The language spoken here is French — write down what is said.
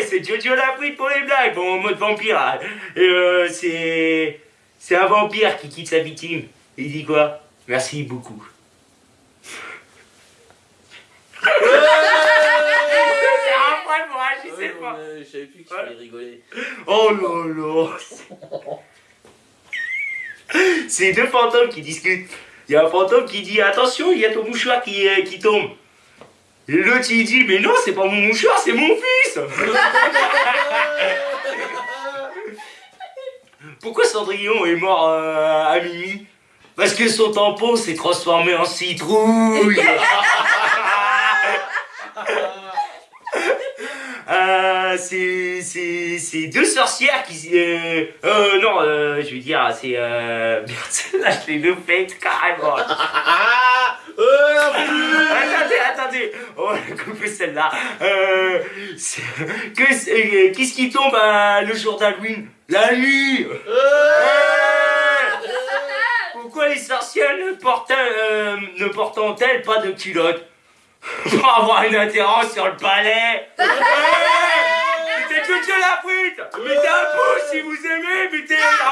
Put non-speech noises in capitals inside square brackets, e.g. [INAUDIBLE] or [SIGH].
Jojo la pour les blagues, bon, en mode vampire. hein. Euh, c'est. C'est un vampire qui quitte sa victime. Il dit quoi? Merci beaucoup. C'est Ouais, agir, non, mais Je savais plus Ouais. rigoler. Oh là là C'est deux fantômes qui discutent. Il y a un fantôme qui dit Attention, il y a ton mouchoir qui, euh, qui tombe. Et l'autre il dit Mais non, c'est pas mon mouchoir, c'est mon fils. [LAUGHS] Pourquoi Cendrillon est mort euh, à minuit? Parce que son tampon s'est transformé en citrouille. [LAUGHS] Euh, c'est, c'est, c'est deux sorcières qui... Euh, euh, non, euh, je veux dire, c'est... Euh, [LAUGHS] merde, celle-là, je l'ai loupée carrément. Couper celle-là. Euh, c'est- qu'est-ce qui tombe euh, le jour d'Halloween? La nuit. Pourquoi les sorcières ne portent, euh, ne portent-elles pas de culottes Pour avoir une adhérence sur le palais. [LAUGHS] Mettez Jojo la frite Mettez un pouce si vous aimez, mettez un